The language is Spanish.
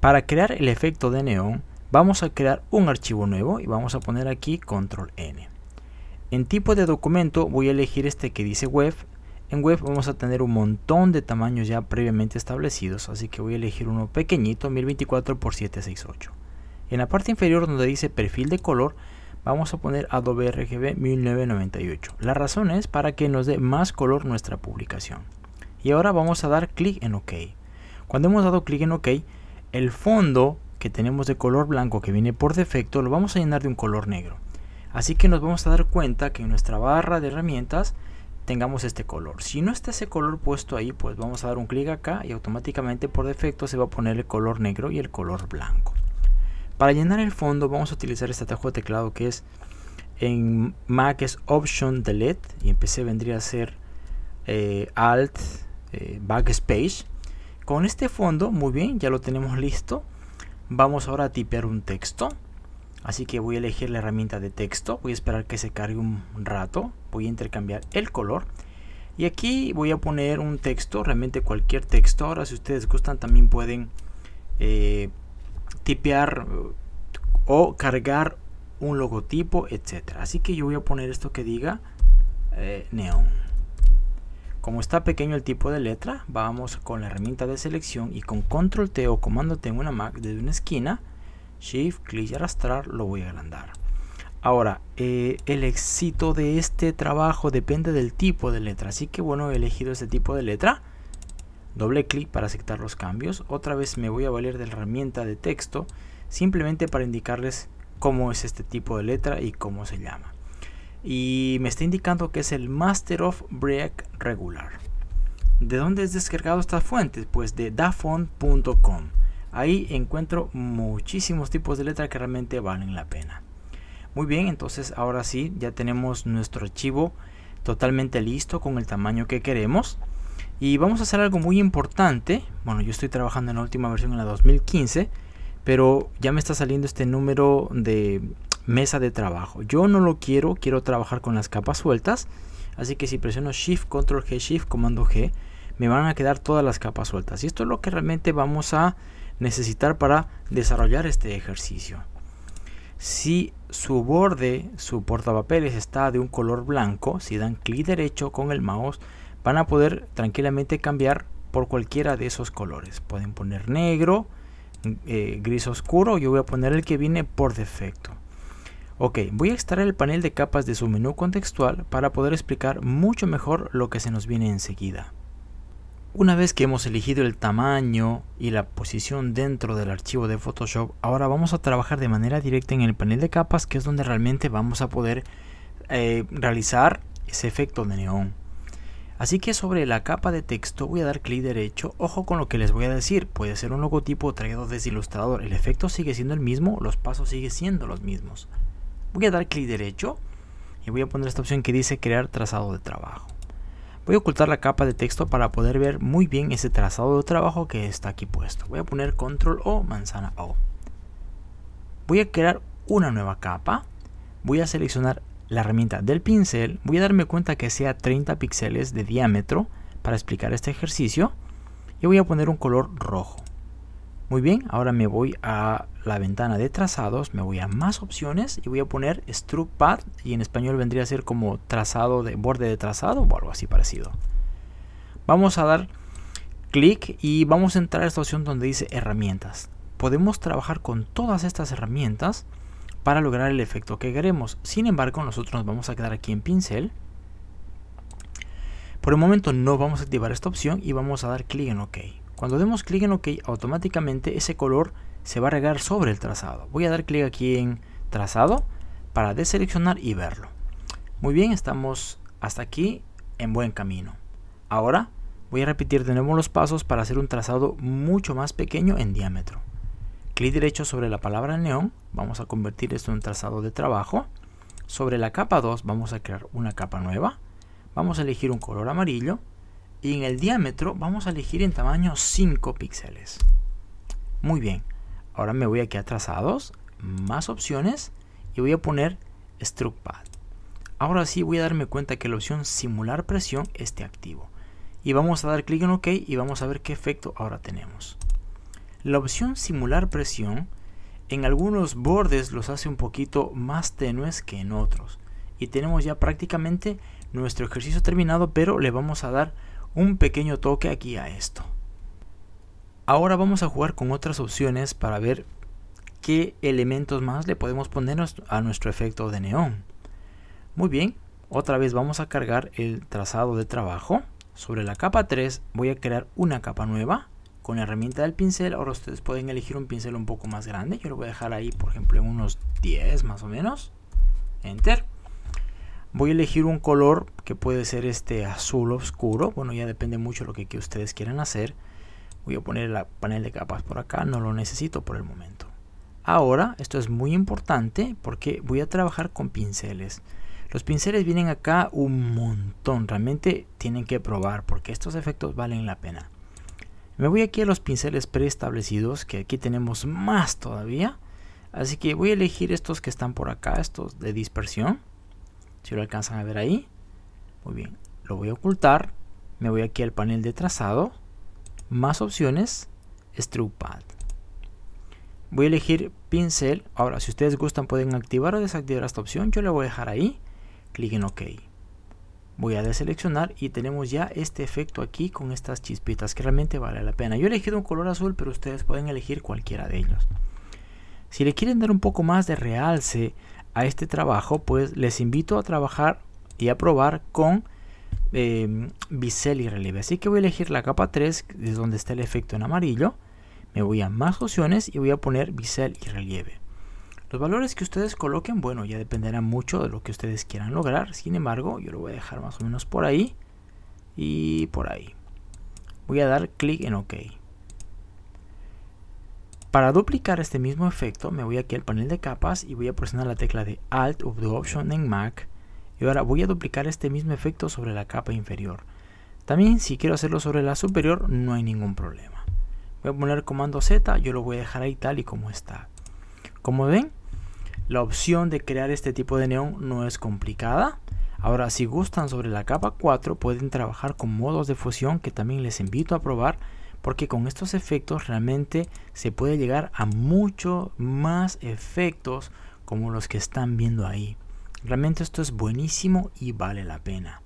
Para crear el efecto de neón, vamos a crear un archivo nuevo y vamos a poner aquí control N. En tipo de documento voy a elegir este que dice web. En web vamos a tener un montón de tamaños ya previamente establecidos, así que voy a elegir uno pequeñito, 1024 x 768. En la parte inferior donde dice perfil de color, vamos a poner Adobe RGB 1998. La razón es para que nos dé más color nuestra publicación. Y ahora vamos a dar clic en OK. Cuando hemos dado clic en OK, el fondo que tenemos de color blanco que viene por defecto lo vamos a llenar de un color negro. Así que nos vamos a dar cuenta que en nuestra barra de herramientas tengamos este color. Si no está ese color puesto ahí, pues vamos a dar un clic acá y automáticamente por defecto se va a poner el color negro y el color blanco. Para llenar el fondo vamos a utilizar este atajo de teclado que es en Mac es Option Delete y en PC vendría a ser eh, Alt eh, Backspace. Con este fondo, muy bien, ya lo tenemos listo. Vamos ahora a tipear un texto. Así que voy a elegir la herramienta de texto, voy a esperar que se cargue un rato, voy a intercambiar el color y aquí voy a poner un texto, realmente cualquier texto, ahora si ustedes gustan también pueden eh, tipear o cargar un logotipo, etcétera. Así que yo voy a poner esto que diga eh, neón. Como está pequeño el tipo de letra, vamos con la herramienta de selección y con control T o comando T en una Mac desde una esquina Shift, clic y arrastrar, lo voy a agrandar. Ahora, eh, el éxito de este trabajo depende del tipo de letra. Así que bueno, he elegido este tipo de letra. Doble clic para aceptar los cambios. Otra vez me voy a valer de la herramienta de texto. Simplemente para indicarles cómo es este tipo de letra y cómo se llama. Y me está indicando que es el Master of Break Regular. ¿De dónde es descargado esta fuente? Pues de dafont.com. Ahí encuentro muchísimos tipos de letra que realmente valen la pena. Muy bien, entonces ahora sí, ya tenemos nuestro archivo totalmente listo con el tamaño que queremos. Y vamos a hacer algo muy importante. Bueno, yo estoy trabajando en la última versión en la 2015, pero ya me está saliendo este número de mesa de trabajo. Yo no lo quiero, quiero trabajar con las capas sueltas. Así que si presiono Shift, Control G, Shift, Comando G, me van a quedar todas las capas sueltas. Y esto es lo que realmente vamos a necesitar para desarrollar este ejercicio. Si su borde, su portapapeles está de un color blanco, si dan clic derecho con el mouse, van a poder tranquilamente cambiar por cualquiera de esos colores. Pueden poner negro, eh, gris oscuro, yo voy a poner el que viene por defecto. Ok, voy a extraer el panel de capas de su menú contextual para poder explicar mucho mejor lo que se nos viene enseguida. Una vez que hemos elegido el tamaño y la posición dentro del archivo de Photoshop, ahora vamos a trabajar de manera directa en el panel de capas, que es donde realmente vamos a poder eh, realizar ese efecto de neón. Así que sobre la capa de texto voy a dar clic derecho, ojo con lo que les voy a decir, puede ser un logotipo traído desde Illustrator, el efecto sigue siendo el mismo, los pasos siguen siendo los mismos. Voy a dar clic derecho y voy a poner esta opción que dice crear trazado de trabajo. Voy a ocultar la capa de texto para poder ver muy bien ese trazado de trabajo que está aquí puesto. Voy a poner control O, manzana O. Voy a crear una nueva capa. Voy a seleccionar la herramienta del pincel. Voy a darme cuenta que sea 30 píxeles de diámetro para explicar este ejercicio. Y voy a poner un color rojo. Muy bien, ahora me voy a la ventana de trazados, me voy a más opciones y voy a poner Stroke Path y en español vendría a ser como trazado de borde de trazado o algo así parecido. Vamos a dar clic y vamos a entrar a esta opción donde dice herramientas. Podemos trabajar con todas estas herramientas para lograr el efecto que queremos. Sin embargo, nosotros nos vamos a quedar aquí en pincel. Por el momento no vamos a activar esta opción y vamos a dar clic en OK. Cuando demos clic en OK, automáticamente ese color se va a regar sobre el trazado. Voy a dar clic aquí en trazado para deseleccionar y verlo. Muy bien, estamos hasta aquí en buen camino. Ahora voy a repetir de nuevo los pasos para hacer un trazado mucho más pequeño en diámetro. Clic derecho sobre la palabra neón, vamos a convertir esto en un trazado de trabajo. Sobre la capa 2 vamos a crear una capa nueva. Vamos a elegir un color amarillo y en el diámetro vamos a elegir en tamaño 5 píxeles. Muy bien, ahora me voy aquí a trazados, más opciones y voy a poner Stroke Pad. Ahora sí voy a darme cuenta que la opción simular presión esté activo. Y vamos a dar clic en OK y vamos a ver qué efecto ahora tenemos. La opción simular presión en algunos bordes los hace un poquito más tenues que en otros. Y tenemos ya prácticamente nuestro ejercicio terminado, pero le vamos a dar un pequeño toque aquí a esto. Ahora vamos a jugar con otras opciones para ver qué elementos más le podemos poner a nuestro efecto de neón. Muy bien, otra vez vamos a cargar el trazado de trabajo. Sobre la capa 3 voy a crear una capa nueva con la herramienta del pincel. Ahora ustedes pueden elegir un pincel un poco más grande. Yo lo voy a dejar ahí, por ejemplo, en unos 10 más o menos. Enter. Voy a elegir un color que puede ser este azul oscuro. Bueno, ya depende mucho de lo que ustedes quieran hacer. Voy a poner el panel de capas por acá. No lo necesito por el momento. Ahora, esto es muy importante porque voy a trabajar con pinceles. Los pinceles vienen acá un montón, realmente tienen que probar porque estos efectos valen la pena. Me voy aquí a los pinceles preestablecidos, que aquí tenemos más todavía. Así que voy a elegir estos que están por acá, estos de dispersión. Si lo alcanzan a ver ahí. Muy bien, lo voy a ocultar. Me voy aquí al panel de trazado. Más opciones, Stroke Pad voy a elegir pincel. Ahora si ustedes gustan pueden activar o desactivar esta opción. Yo le voy a dejar ahí. Clic en ok. Voy a deseleccionar y tenemos ya este efecto aquí con estas chispitas que realmente vale la pena. Yo he elegido un color azul pero ustedes pueden elegir cualquiera de ellos. Si le quieren dar un poco más de realce a este trabajo pues les invito a trabajar y a probar con eh, bisel y relieve así que voy a elegir la capa 3 es donde está el efecto en amarillo me voy a más opciones y voy a poner bisel y relieve. Los valores que ustedes coloquen, bueno, ya dependerá mucho de lo que ustedes quieran lograr. Sin embargo, yo lo voy a dejar más o menos por ahí y por ahí. Voy a dar clic en OK. Para duplicar este mismo efecto, me voy aquí al panel de capas y voy a presionar la tecla de Alt the Option en Mac. Y ahora voy a duplicar este mismo efecto sobre la capa inferior. También si quiero hacerlo sobre la superior, no hay ningún problema voy a poner comando Z, yo lo voy a dejar ahí tal y como está. Como ven, la opción de crear este tipo de neón no es complicada. Ahora, si gustan sobre la capa 4, pueden trabajar con modos de fusión que también les invito a probar porque con estos efectos realmente se puede llegar a mucho más efectos como los que están viendo ahí. Realmente esto es buenísimo y vale la pena.